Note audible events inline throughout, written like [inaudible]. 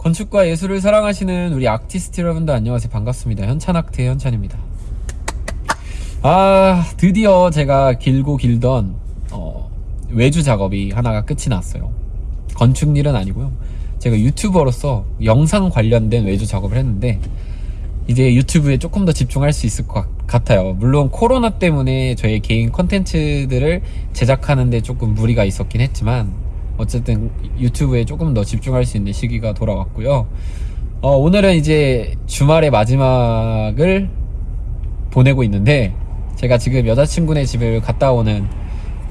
건축과 예술을 사랑하시는 우리 아티스트 여러분들 안녕하세요. 반갑습니다. 현찬아트의 현찬입니다. 아 드디어 제가 길고 길던 어, 외주 작업이 하나가 끝이 났어요. 건축 일은 아니고요. 제가 유튜버로서 영상 관련된 외주 작업을 했는데 이제 유튜브에 조금 더 집중할 수 있을 것 같아요. 물론 코로나 때문에 저의 개인 컨텐츠들을 제작하는데 조금 무리가 있었긴 했지만 어쨌든 유튜브에 조금 더 집중할 수 있는 시기가 돌아왔고요. 어, 오늘은 이제 주말의 마지막을 보내고 있는데 제가 지금 여자친구네 집을 갔다 오는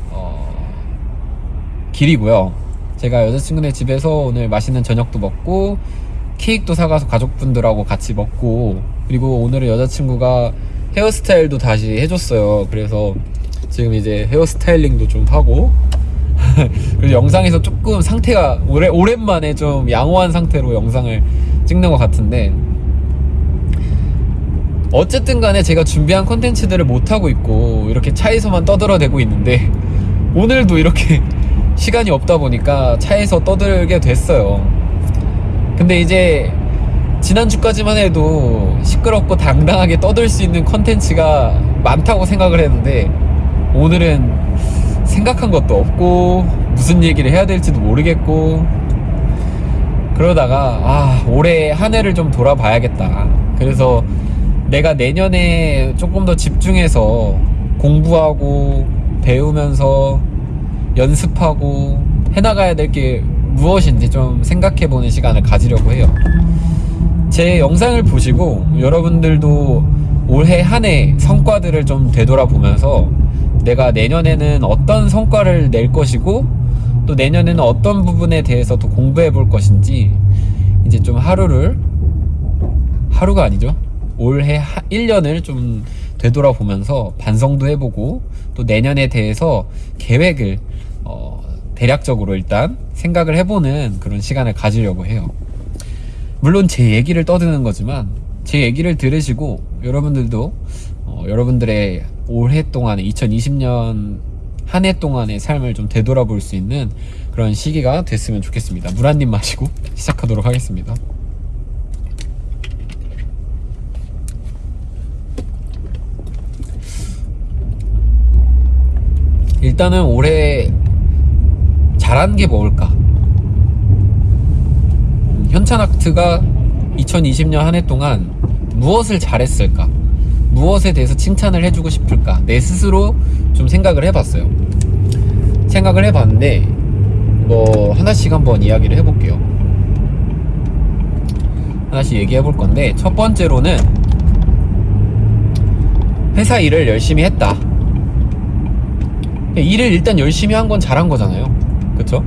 어, 길이고요. 제가 여자친구네 집에서 오늘 맛있는 저녁도 먹고 케이크도 사가서 가족분들하고 같이 먹고 그리고 오늘은 여자친구가 헤어스타일도 다시 해줬어요. 그래서 지금 이제 헤어스타일링도 좀 하고 [laughs] 그래서 영상에서 조금 상태가 오래, 오랜만에 좀 양호한 상태로 영상을 찍는 것 같은데 어쨌든 간에 제가 준비한 컨텐츠들을 못하고 있고 이렇게 차에서만 떠들어대고 있는데 오늘도 이렇게 [laughs] 시간이 없다 보니까 차에서 떠들게 됐어요. 근데 이제 지난주까지만 해도 시끄럽고 당당하게 떠들 수 있는 컨텐츠가 많다고 생각을 했는데 오늘은 생각한 것도 없고 무슨 얘기를 해야 될지도 모르겠고 그러다가 아 올해 한 해를 좀 돌아봐야겠다. 그래서 내가 내년에 조금 더 집중해서 공부하고 배우면서 연습하고 해나가야 될 게 무엇인지 좀 생각해보는 시간을 가지려고 해요. 제 영상을 보시고 여러분들도 올해 한 해 성과들을 좀 되돌아보면서 내가 내년에는 어떤 성과를 낼 것이고 또 내년에는 어떤 부분에 대해서 더 공부해 볼 것인지 이제 좀 하루를 하루가 아니죠? 올해 1년을 좀 되돌아보면서 반성도 해보고 또 내년에 대해서 계획을 어, 대략적으로 일단 생각을 해보는 그런 시간을 가지려고 해요. 물론 제 얘기를 떠드는 거지만 제 얘기를 들으시고 여러분들도 어, 여러분들의 올해 동안에 2020년 한 해 동안의 삶을 좀 되돌아볼 수 있는 그런 시기가 됐으면 좋겠습니다. 물 한 입 마시고 [laughs] 시작하도록 하겠습니다. 일단은 올해 잘한 게 뭘까? 현찬 아트가 2020년 한 해 동안 무엇을 잘했을까? 무엇에 대해서 칭찬을 해주고 싶을까? 내 스스로 좀 생각을 해봤어요. 생각을 해봤는데 뭐 하나씩 한번 이야기를 해볼게요. 하나씩 얘기해 볼 건데 첫 번째로는 회사 일을 열심히 했다. 일을 일단 열심히 한 건 잘한 거잖아요. 그쵸?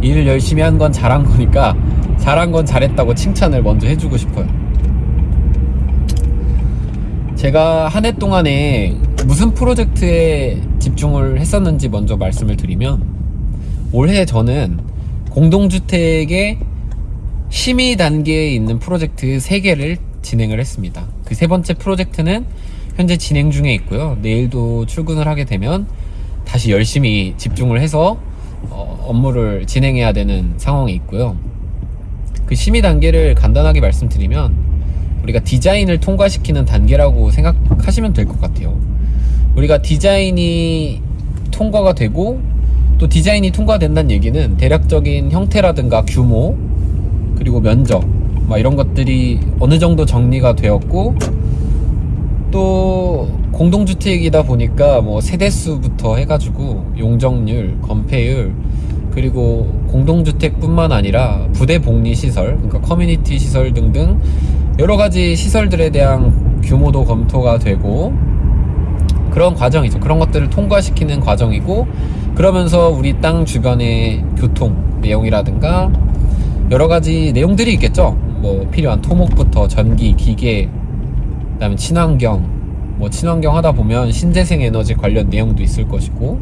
일을 열심히 한 건 잘한 거니까 잘한 건 잘했다고 칭찬을 먼저 해주고 싶어요 제가 한 해 동안에 무슨 프로젝트에 집중을 했었는지 먼저 말씀을 드리면 올해 저는 공동주택의 심의 단계에 있는 프로젝트 3개를 진행을 했습니다. 그 세 번째 프로젝트는 현재 진행 중에 있고요. 내일도 출근을 하게 되면 다시 열심히 집중을 해서 어, 업무를 진행해야 되는 상황이 있고요. 그 심의 단계를 간단하게 말씀드리면 우리가 디자인을 통과시키는 단계라고 생각하시면 될 것 같아요. 우리가 디자인이 통과가 되고 또 디자인이 통과된다는 얘기는 대략적인 형태라든가 규모 그리고 면적 막 이런 것들이 어느 정도 정리가 되었고 또 공동주택이다 보니까 뭐 세대수부터 해가지고 용적률, 건폐율 그리고 공동주택뿐만 아니라 부대 복리 시설, 그러니까 커뮤니티 시설 등등 여러 가지 시설들에 대한 규모도 검토가 되고 그런 과정이죠. 그런 것들을 통과시키는 과정이고 그러면서 우리 땅 주변의 교통 내용이라든가 여러 가지 내용들이 있겠죠. 뭐 필요한 토목부터 전기, 기계, 그 다음에 친환경, 뭐 친환경 하다 보면 신재생 에너지 관련 내용도 있을 것이고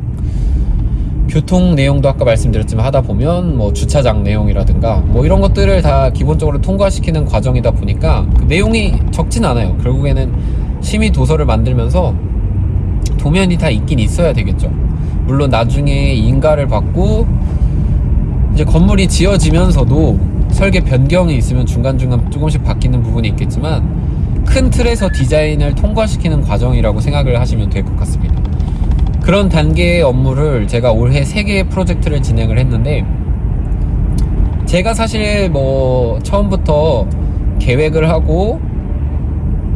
교통 내용도 아까 말씀드렸지만 하다 보면 뭐 주차장 내용이라든가 뭐 이런 것들을 다 기본적으로 통과시키는 과정이다 보니까 그 내용이 적진 않아요 결국에는 심의 도서를 만들면서 도면이 다 있긴 있어야 되겠죠 물론 나중에 인가를 받고 이제 건물이 지어지면서도 설계 변경이 있으면 중간중간 조금씩 바뀌는 부분이 있겠지만 큰 틀에서 디자인을 통과시키는 과정이라고 생각을 하시면 될 것 같습니다. 그런 단계의 업무를 제가 올해 3개의 프로젝트를 진행을 했는데 제가 사실 뭐 처음부터 계획을 하고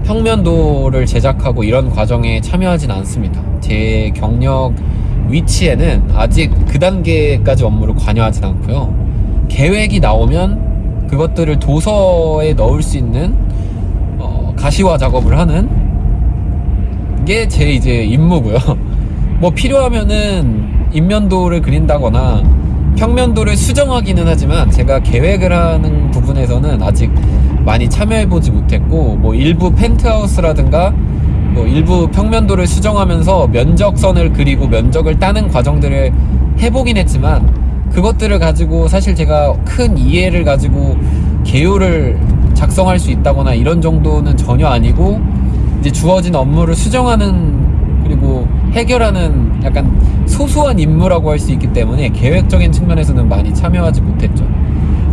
평면도를 제작하고 이런 과정에 참여하진 않습니다. 제 경력 위치에는 아직 그 단계까지 업무를 관여하진 않고요. 계획이 나오면 그것들을 도서에 넣을 수 있는 어, 가시화 작업을 하는 게 제 이제 임무고요. [laughs] 뭐 필요하면은 인면도를 그린다거나 평면도를 수정하기는 하지만 제가 계획을 하는 부분에서는 아직 많이 참여해보지 못했고 뭐 일부 펜트하우스라든가 뭐 일부 평면도를 수정하면서 면적선을 그리고 면적을 따는 과정들을 해보긴 했지만 그것들을 가지고 사실 제가 큰 이해를 가지고 개요를 작성할 수 있다거나 이런 정도는 전혀 아니고 이제 주어진 업무를 수정하는 그리고 해결하는 약간 소소한 임무라고 할 수 있기 때문에 계획적인 측면에서는 많이 참여하지 못했죠.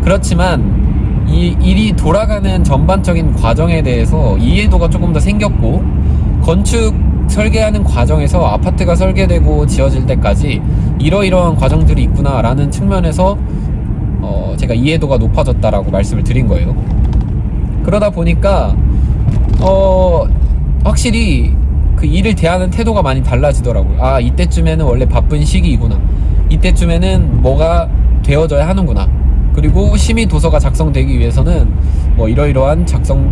그렇지만 이 일이 돌아가는 전반적인 과정에 대해서 이해도가 조금 더 생겼고 건축 설계하는 과정에서 아파트가 설계되고 지어질 때까지 이러이러한 과정들이 있구나 라는 측면에서 어 제가 이해도가 높아졌다라고 말씀을 드린 거예요. 그러다 보니까 어 확실히 그 일을 대하는 태도가 많이 달라지더라고요. 아 이때쯤에는 원래 바쁜 시기이구나. 이때쯤에는 뭐가 되어져야 하는구나. 그리고 심의 도서가 작성되기 위해서는 뭐 이러이러한 작성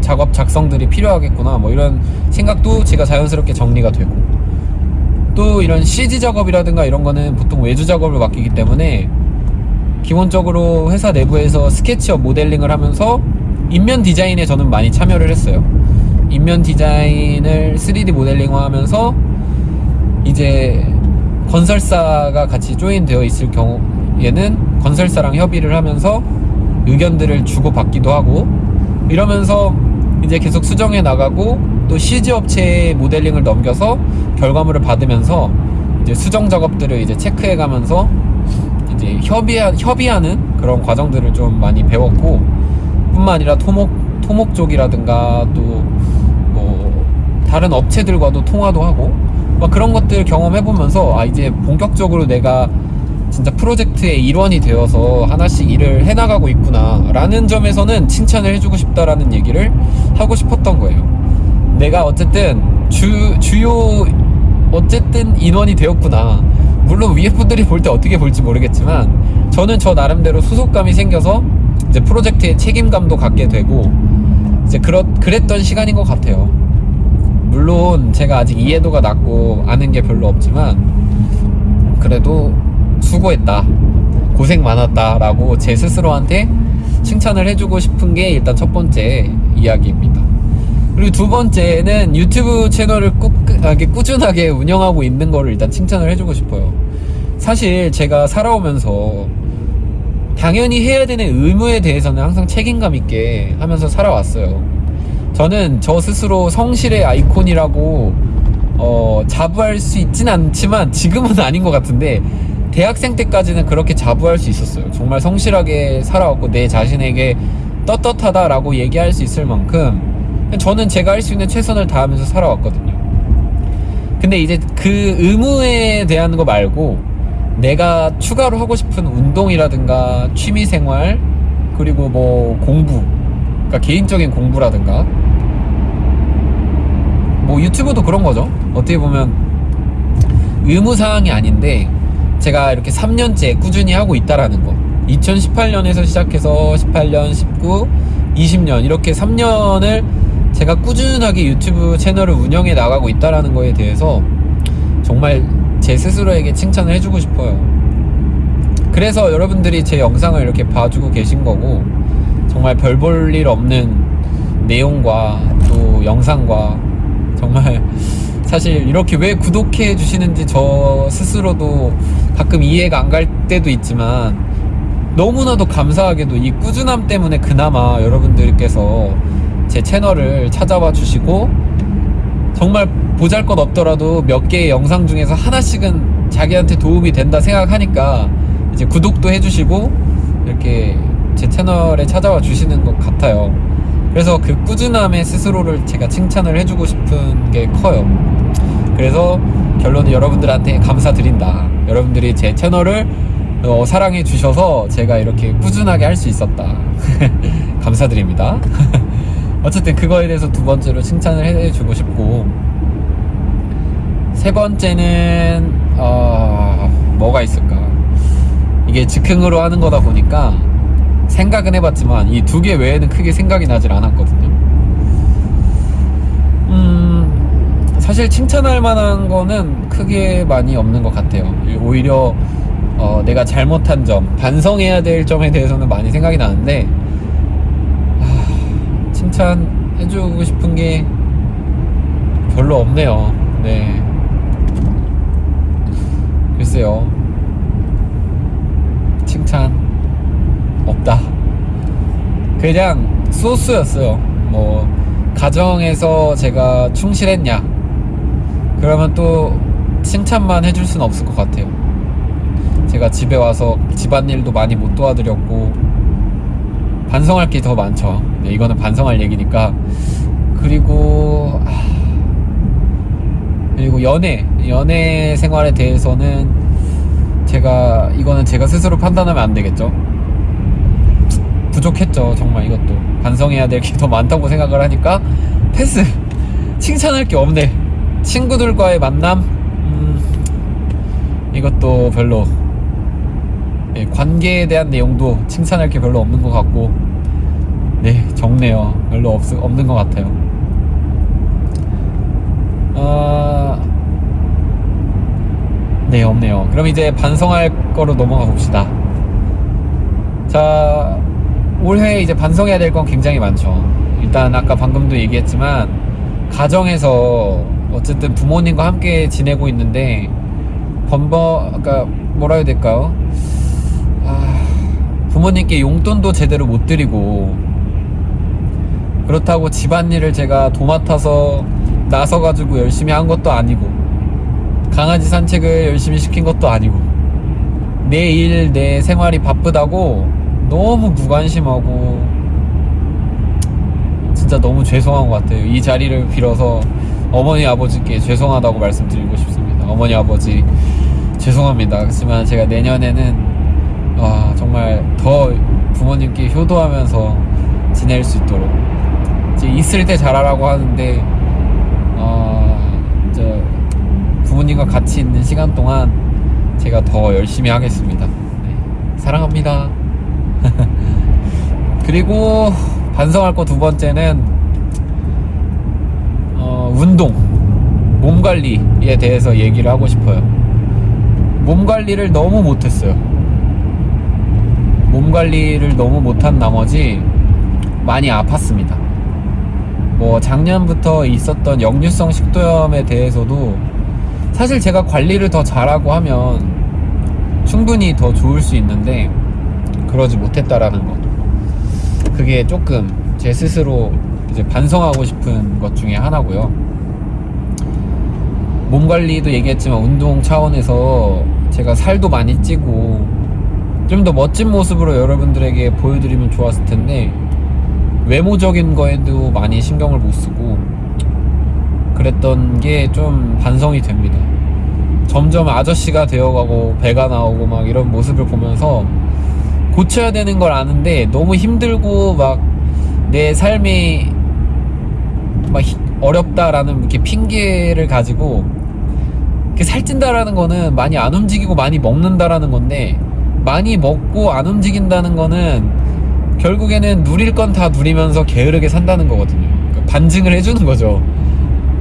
작업 작성들이 필요하겠구나. 뭐 이런 생각도 제가 자연스럽게 정리가 되고 또 이런 CG 작업이라든가 이런 거는 보통 외주 작업을 맡기기 때문에 기본적으로 회사 내부에서 스케치업 모델링을 하면서 인면 디자인에 저는 많이 참여를 했어요. 인면 디자인을 3D 모델링화 하면서 이제 건설사가 같이 조인되어 있을 경우에는 건설사랑 협의를 하면서 의견들을 주고받기도 하고 이러면서 이제 계속 수정해 나가고 또 CG 업체에 모델링을 넘겨서 결과물을 받으면서 이제 수정 작업들을 이제 체크해 가면서 이제 협의하, 협의하는 그런 과정들을 좀 많이 배웠고 뿐만 아니라 토목 토목 쪽이라든가 또뭐 다른 업체들과도 통화도 하고 막 그런 것들 경험해 보면서 아 이제 본격적으로 내가 진짜 프로젝트의 일원이 되어서 하나씩 일을 해나가고 있구나 라는 점에서는 칭찬을 해주고 싶다라는 얘기를 하고 싶었던 거예요. 내가 어쨌든 주, 주요 어쨌든 인원이 되었구나. 물론 위에 분들이 볼 때 어떻게 볼지 모르겠지만 저는 저 나름대로 소속감이 생겨서 이제 프로젝트에 책임감도 갖게 되고 이제 그렇, 그랬던 시간인 것 같아요 물론 제가 아직 이해도가 낮고 아는 게 별로 없지만 그래도 수고했다. 고생 많았다 라고 제 스스로한테 칭찬을 해주고 싶은 게 일단 첫 번째 이야기입니다. 그리고 두 번째는 유튜브 채널을 꾸, 꾸준하게 운영하고 있는 거를 일단 칭찬을 해주고 싶어요. 사실 제가 살아오면서 당연히 해야 되는 의무에 대해서는 항상 책임감 있게 하면서 살아왔어요 저는 저 스스로 성실의 아이콘이라고 어, 자부할 수 있진 않지만 지금은 [laughs] 아닌 것 같은데 대학생 때까지는 그렇게 자부할 수 있었어요. 정말 성실하게 살아왔고 내 자신에게 떳떳하다라고 얘기할 수 있을 만큼 저는 제가 할 수 있는 최선을 다하면서 살아왔거든요. 근데 이제 그 의무에 대한 거 말고 내가 추가로 하고 싶은 운동이라든가 취미 생활 그리고 뭐 공부 그러니까 개인적인 공부라든가 뭐 유튜브도 그런 거죠. 어떻게 보면 의무 사항이 아닌데 제가 이렇게 3년째 꾸준히 하고 있다라는 거 2018년에서 시작해서 18년, 19, 20년 이렇게 3년을 제가 꾸준하게 유튜브 채널을 운영해 나가고 있다라는 거에 대해서 정말 제 스스로에게 칭찬을 해주고 싶어요. 그래서 여러분들이 제 영상을 이렇게 봐주고 계신 거고 정말 별 볼 일 없는 내용과 또 영상과 정말 사실 이렇게 왜 구독해 주시는지 저 스스로도 가끔 이해가 안 갈 때도 있지만 너무나도 감사하게도 이 꾸준함 때문에 그나마 여러분들께서 제 채널을 찾아와 주시고 정말 보잘 것 없더라도 몇 개의 영상 중에서 하나씩은 자기한테 도움이 된다 생각하니까 이제 구독도 해주시고 이렇게 제 채널에 찾아와 주시는 것 같아요. 그래서 그 꾸준함에 스스로를 제가 칭찬을 해주고 싶은 게 커요. 그래서 결론은 여러분들한테 감사드린다. 여러분들이 제 채널을 어, 사랑해 주셔서 제가 이렇게 꾸준하게 할 수 있었다. [laughs] 감사드립니다. [laughs] 어쨌든 그거에 대해서 두 번째로 칭찬을 해주고 싶고 세 번째는 어, 뭐가 있을까? 이게 즉흥으로 하는 거다 보니까 생각은 해봤지만 이 두 개 외에는 크게 생각이 나질 않았거든요. 음, 사실 칭찬할 만한 거는 크게 많이 없는 것 같아요. 오히려 어, 내가 잘못한 점, 반성해야 될 점에 대해서는 많이 생각이 나는데 아, 칭찬해주고 싶은 게 별로 없네요. 네. 글쎄요. 칭찬 없다. 그냥 소스였어요. 뭐 가정에서 제가 충실했냐? 그러면 또 칭찬만 해줄 수는 없을 것 같아요. 제가 집에 와서 집안일도 많이 못 도와드렸고 반성할 게 더 많죠. 네, 이거는 반성할 얘기니까. 그리고 아, 그리고 연애 연애 생활에 대해서는 제가 이거는 제가 스스로 판단하면 안 되겠죠. 부족했죠. 정말 이것도 반성해야 될 게 더 많다고 생각을 하니까 패스. 칭찬할 게 없네. 친구들과의 만남 음, 이것도 별로 예, 관계에 대한 내용도 칭찬할 게 별로 없는 것 같고 네 적네요. 별로 없, 없는 것 같아요. 아, 네, 없네요. 그럼 이제 반성할 거로 넘어가 봅시다. 자, 올해 이제 반성해야 될 건 굉장히 많죠. 일단 아까 방금도 얘기했지만, 가정에서 어쨌든 부모님과 함께 지내고 있는데, 번번, 아까 뭐라 해야 될까요? 아, 부모님께 용돈도 제대로 못 드리고, 그렇다고 집안일을 제가 도맡아서 나서가지고 열심히 한 것도 아니고 강아지 산책을 열심히 시킨 것도 아니고 내 일, 내 생활이 바쁘다고 너무 무관심하고 진짜 너무 죄송한 것 같아요. 이 자리를 빌어서 어머니 아버지께 죄송하다고 말씀드리고 싶습니다. 어머니 아버지 죄송합니다. 그렇지만 제가 내년에는 아, 정말 더 부모님께 효도하면서 지낼 수 있도록 이제 있을 때 잘하라고 하는데 어, 이제 부모님과 같이 있는 시간 동안 제가 더 열심히 하겠습니다. 네, 사랑합니다. 그리고 반성할 거 두 번째는 어, 운동, 몸 관리에 대해서 얘기를 하고 싶어요. 몸 관리를 너무 못했어요. 몸 관리를 너무 못한 나머지 많이 아팠습니다. 뭐 작년부터 있었던 역류성 식도염에 대해서도 사실 제가 관리를 더 잘하고 하면 충분히 더 좋을 수 있는데 그러지 못했다라는 것. 그게 조금 제 스스로 이제 반성하고 싶은 것 중에 하나고요. 몸 관리도 얘기했지만 운동 차원에서 제가 살도 많이 찌고 좀 더 멋진 모습으로 여러분들에게 보여드리면 좋았을 텐데 외모적인 거에도 많이 신경을 못 쓰고 그랬던 게 좀 반성이 됩니다. 점점 아저씨가 되어가고 배가 나오고 막 이런 모습을 보면서 고쳐야 되는 걸 아는데 너무 힘들고 막 내 삶이 막 히- 어렵다라는 이렇게 핑계를 가지고 이렇게 살찐다라는 거는 많이 안 움직이고 많이 먹는다라는 건데 많이 먹고 안 움직인다는 거는 결국에는 누릴 건 다 누리면서 게으르게 산다는 거거든요. 그러니까 반증을 해주는 거죠.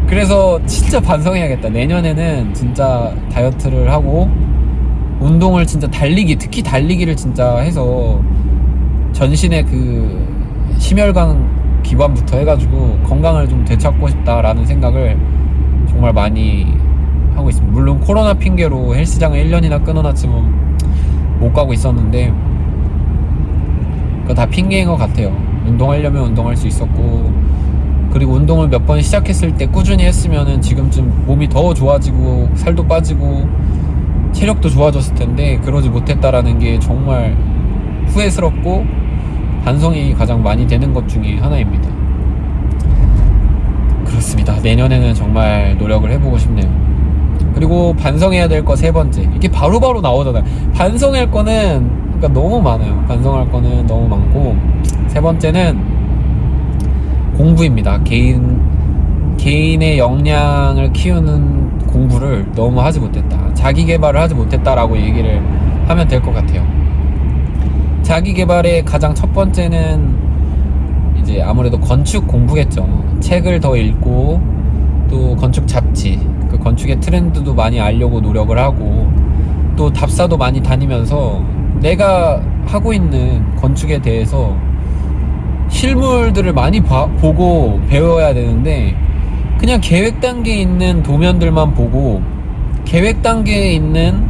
그래서 진짜 반성해야겠다. 내년에는 진짜 다이어트를 하고 운동을 진짜 달리기, 특히 달리기를 진짜 해서 전신의 그 심혈관 기관부터 해가지고 건강을 좀 되찾고 싶다라는 생각을 정말 많이 하고 있습니다. 물론 코로나 핑계로 헬스장을 1년이나 끊어놨지만 못 가고 있었는데 그거 다 핑계인 것 같아요. 운동하려면 운동할 수 있었고 그리고 운동을 몇 번 시작했을 때 꾸준히 했으면은 지금쯤 몸이 더 좋아지고 살도 빠지고 체력도 좋아졌을 텐데 그러지 못했다라는 게 정말 후회스럽고 반성이 가장 많이 되는 것 중에 하나입니다. 그렇습니다. 내년에는 정말 노력을 해보고 싶네요. 그리고 반성해야 될 거 세 번째. 이게 바로바로 나오잖아요. 반성할 거는 그러니까 너무 많아요. 반성할 거는 너무 많고 세 번째는 공부입니다. 개인 개인의 역량을 키우는 공부를 너무 하지 못했다. 자기 개발을 하지 못했다라고 얘기를 하면 될 것 같아요. 자기 개발의 가장 첫 번째는 이제 아무래도 건축 공부겠죠. 책을 더 읽고 또 건축 잡지, 그 건축의 트렌드도 많이 알려고 노력을 하고 또 답사도 많이 다니면서 내가 하고 있는 건축에 대해서 실물들을 많이 봐- 보고 배워야 되는데 그냥 계획 단계에 있는 도면들만 보고 계획 단계에 있는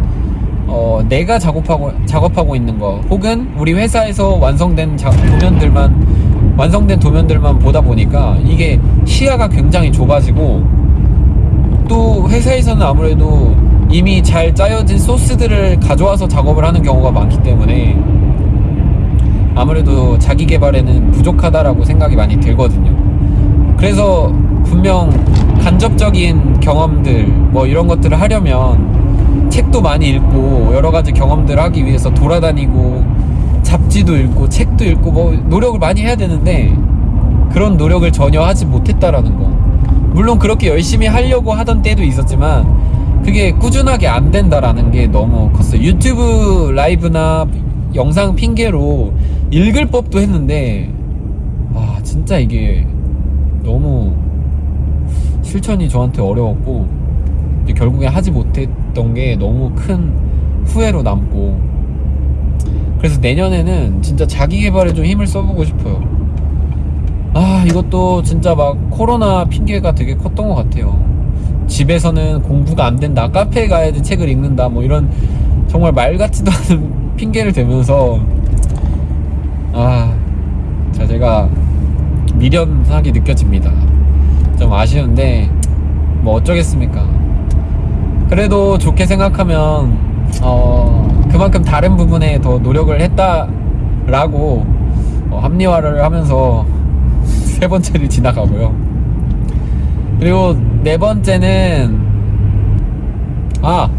어, 내가 작업하고 작업하고 있는 거 혹은 우리 회사에서 완성된 자, 도면들만 완성된 도면들만 보다 보니까 이게 시야가 굉장히 좁아지고 또 회사에서는 아무래도 이미 잘 짜여진 소스들을 가져와서 작업을 하는 경우가 많기 때문에 아무래도 자기 개발에는 부족하다라고 생각이 많이 들거든요. 그래서 분명 간접적인 경험들 뭐 이런 것들을 하려면 책도 많이 읽고 여러 가지 경험들을 하기 위해서 돌아다니고 잡지도 읽고 책도 읽고 뭐 노력을 많이 해야 되는데 그런 노력을 전혀 하지 못했다라는 거. 물론 그렇게 열심히 하려고 하던 때도 있었지만 그게 꾸준하게 안 된다라는 게 너무 컸어요. 유튜브 라이브나 영상 핑계로 읽을 법도 했는데 아 진짜 이게 너무 실천이 저한테 어려웠고 결국에 하지 못했던 게 너무 큰 후회로 남고 그래서 내년에는 진짜 자기 개발에 좀 힘을 써보고 싶어요. 아 이것도 진짜 막 코로나 핑계가 되게 컸던 것 같아요. 집에서는 공부가 안 된다, 카페에 가야지 책을 읽는다, 뭐 이런 정말 말 같지도 [laughs] 않은 핑계를 대면서 아, 자 제가 미련하게 느껴집니다. 좀 아쉬운데 뭐 어쩌겠습니까. 그래도 좋게 생각하면 어 그만큼 다른 부분에 더 노력을 했다라고 어, 합리화를 하면서 [laughs] 세 번째를 지나가고요. 그리고 네 번째는 아,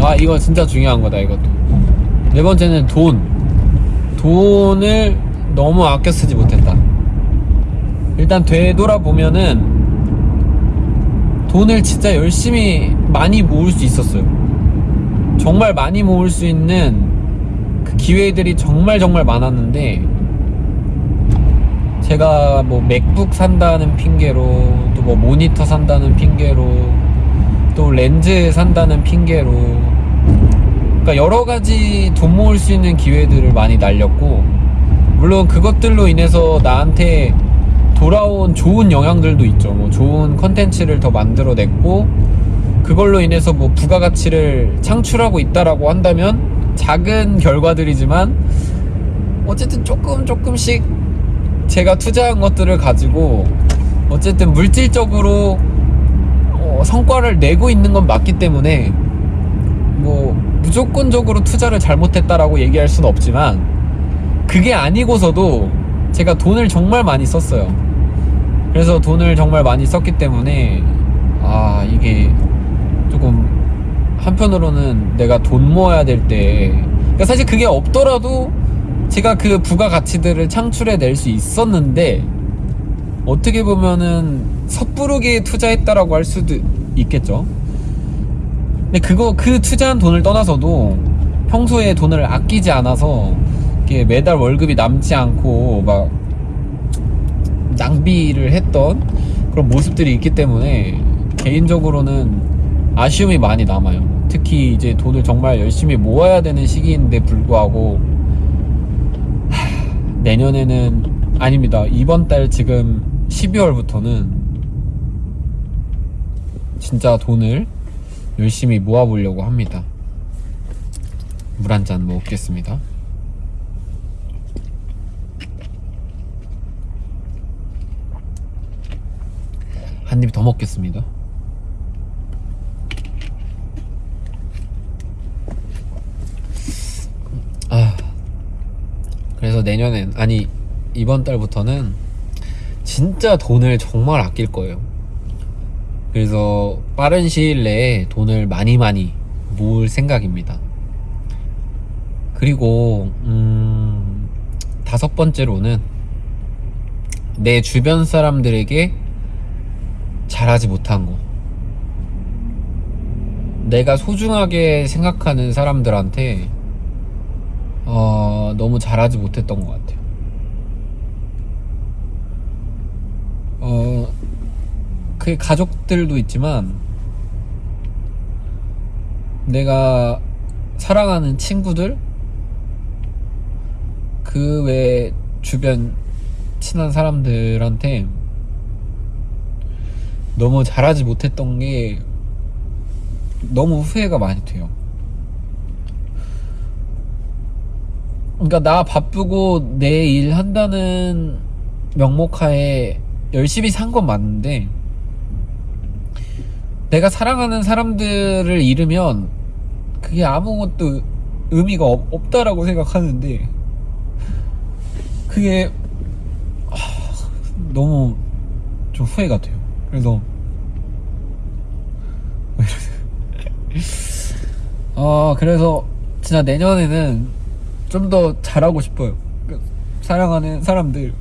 아 이거 진짜 중요한 거다 이것도. 네 번째는 돈. 돈을 너무 아껴 쓰지 못했다. 일단 되돌아보면은 돈을 진짜 열심히 많이 모을 수 있었어요. 정말 많이 모을 수 있는 그 기회들이 정말 정말 많았는데 제가 뭐 맥북 산다는 핑계로 또 뭐 모니터 산다는 핑계로 또 렌즈 산다는 핑계로 그러니까 여러 가지 돈 모을 수 있는 기회들을 많이 날렸고 물론 그것들로 인해서 나한테 돌아온 좋은 영향들도 있죠. 뭐 좋은 컨텐츠를 더 만들어냈고 그걸로 인해서 뭐 부가가치를 창출하고 있다라고 한다면 작은 결과들이지만 어쨌든 조금 조금씩 제가 투자한 것들을 가지고 어쨌든 물질적으로 어, 성과를 내고 있는 건 맞기 때문에 뭐 무조건적으로 투자를 잘못했다라고 얘기할 수는 없지만 그게 아니고서도 제가 돈을 정말 많이 썼어요. 그래서 돈을 정말 많이 썼기 때문에 아 이게 조금 한편으로는 내가 돈 모아야 될때 그러니까 사실 그게 없더라도 제가 그 부가가치들을 창출해 낼 수 있었는데 어떻게 보면은 섣부르게 투자했다라고 할 수도 있겠죠. 근데 그거 그 투자한 돈을 떠나서도 평소에 돈을 아끼지 않아서 매달 월급이 남지 않고 막 낭비를 했던 그런 모습들이 있기 때문에 개인적으로는 아쉬움이 많이 남아요. 특히 이제 돈을 정말 열심히 모아야 되는 시기인데 불구하고 하, 내년에는 아닙니다. 이번 달 지금 12월부터는 진짜 돈을 열심히 모아보려고 합니다. 물 한 잔 먹겠습니다. 한 입 더 먹겠습니다. 아, 그래서 내년엔, 아니, 이번 달부터는 진짜 돈을 정말 아낄 거예요. 그래서 빠른 시일 내에 돈을 많이 많이 모을 생각입니다. 그리고 음, 다섯 번째로는 내 주변 사람들에게 잘하지 못한 거. 내가 소중하게 생각하는 사람들한테 어, 너무 잘하지 못했던 것 같아요. 어, 그 가족들도 있지만 내가 사랑하는 친구들 그 외 주변 친한 사람들한테 너무 잘하지 못했던 게 너무 후회가 많이 돼요. 그러니까 나 바쁘고 내 일 한다는 명목하에 열심히 산 건 맞는데 내가 사랑하는 사람들을 잃으면 그게 아무것도 의미가 없, 없다라고 생각하는데 그게 하, 너무 좀 후회가 돼요. 그래서? 아 그래서 진짜 내년에는 좀 더 잘하고 싶어요. 그 사랑하는 사람들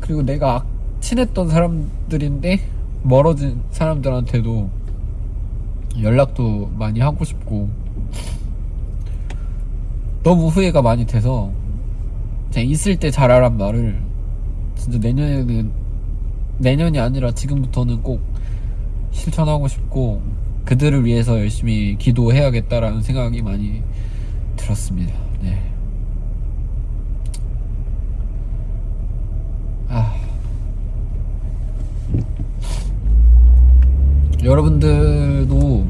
그리고 내가 악- 친했던 사람들인데 멀어진 사람들한테도 연락도 많이 하고 싶고 너무 후회가 많이 돼서 그냥 있을 때 잘하란 말을 진짜 내년에는 내년이 아니라 지금부터는 꼭 실천하고 싶고 그들을 위해서 열심히 기도해야겠다라는 생각이 많이 들었습니다. 네. 아. 여러분들도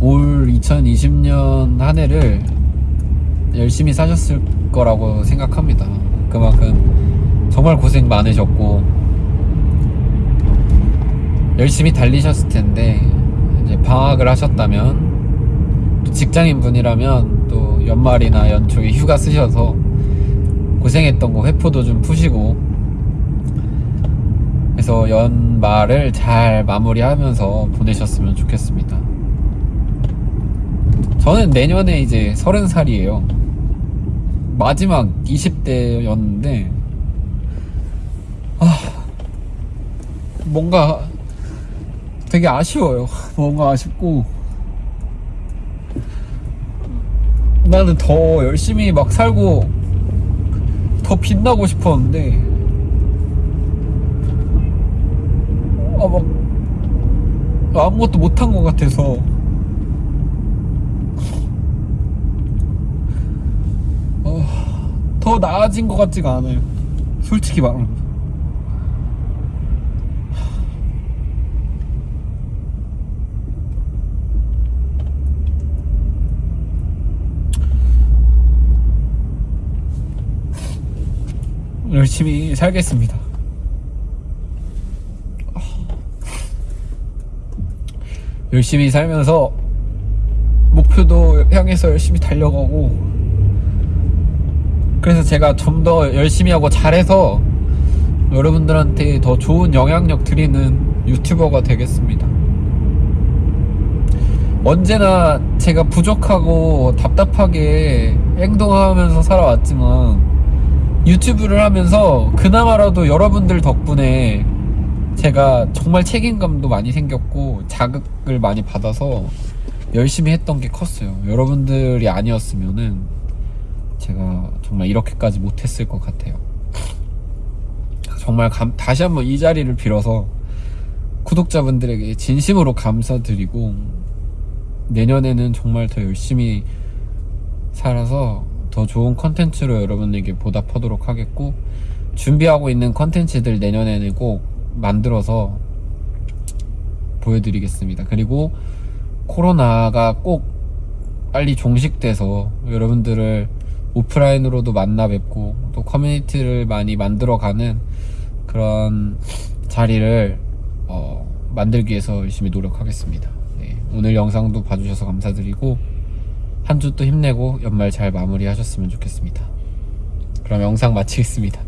올 2020년 한 해를 열심히 사셨을 거라고 생각합니다. 그만큼 정말 고생 많으셨고 열심히 달리셨을 텐데 이제 방학을 하셨다면 또 직장인 분이라면 또 연말이나 연초에 휴가 쓰셔서 고생했던 거 회포도 좀 푸시고 그래서 연말을 잘 마무리하면서 보내셨으면 좋겠습니다. 저는 내년에 이제 서른 살이에요. 마지막 20대였는데, 아, 뭔가 되게 아쉬워요. [laughs] 뭔가 아쉽고, 나는 더 열심히 막 살고, 더 빛나고 싶었는데, 아, 막, 아무것도 못한 것 같아서, 어, 더 나아진 것 같지가 않아요. 솔직히 말하면. 열심히 살겠습니다. 열심히 살면서 목표도 향해서 열심히 달려가고 그래서 제가 좀 더 열심히 하고 잘해서 여러분들한테 더 좋은 영향력 드리는 유튜버가 되겠습니다. 언제나 제가 부족하고 답답하게 행동하면서 살아왔지만 유튜브를 하면서 그나마라도 여러분들 덕분에 제가 정말 책임감도 많이 생겼고 자극을 많이 받아서 열심히 했던 게 컸어요. 여러분들이 아니었으면은 제가 정말 이렇게까지 못했을 것 같아요. 정말 감- 다시 한번 이 자리를 빌어서 구독자분들에게 진심으로 감사드리고 내년에는 정말 더 열심히 살아서 더 좋은 컨텐츠로 여러분에게 보답하도록 하겠고 준비하고 있는 컨텐츠들 내년에는 꼭 만들어서 보여드리겠습니다. 그리고 코로나가 꼭 빨리 종식돼서 여러분들을 오프라인으로도 만나 뵙고 또 커뮤니티를 많이 만들어가는 그런 자리를 어, 만들기 위해서 열심히 노력하겠습니다. 네, 오늘 영상도 봐주셔서 감사드리고 한 주 또 힘내고 연말 잘 마무리하셨으면 좋겠습니다. 그럼 영상 마치겠습니다.